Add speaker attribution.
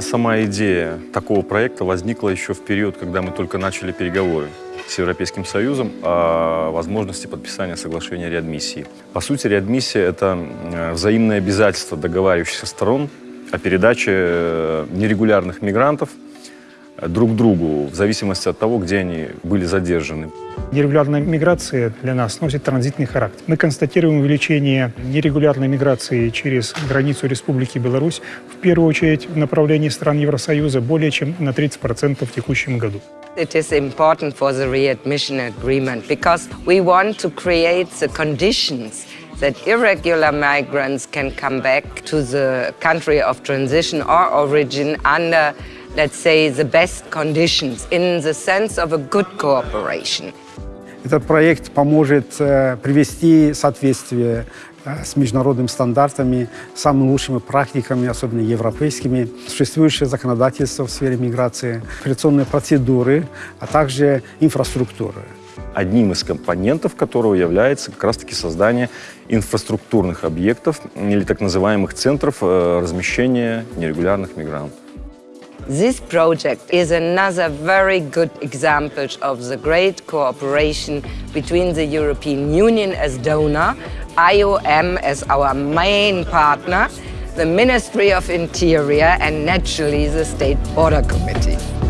Speaker 1: сама идея такого проекта возникла еще в период, когда мы только начали переговоры с Европейским Союзом о возможности подписания соглашения реадмиссии. По сути, реадмиссия – это э, взаимное обязательство договаривающихся сторон о передаче э, нерегулярных мигрантов друг другу в зависимости от того, где они были задержаны.
Speaker 2: Нерегулярная миграция для нас носит транзитный характер. Мы констатируем увеличение нерегулярной миграции через границу Республики Беларусь, в первую очередь в направлении стран Евросоюза, более чем на 30% в текущем году.
Speaker 3: It is important for the readmission agreement because we want to create the conditions that irregular migrants can come back to the country of transition or origin under, let's say, the best conditions in the sense of a good cooperation.
Speaker 4: Этот проект поможет э, привести соответствие э, с международными стандартами, самыми лучшими практиками, особенно европейскими, существующее законодательство в сфере миграции, миграционные процедуры, а также инфраструктуры.
Speaker 1: одним из компонентов которого является как раз-таки создание инфраструктурных объектов или так называемых центров э, размещения нерегулярных мигрантов.
Speaker 3: This project is another very good example of the great cooperation between the European Union as donor, IOM as our main partner, the Ministry of Interior and naturally the State Border Committee.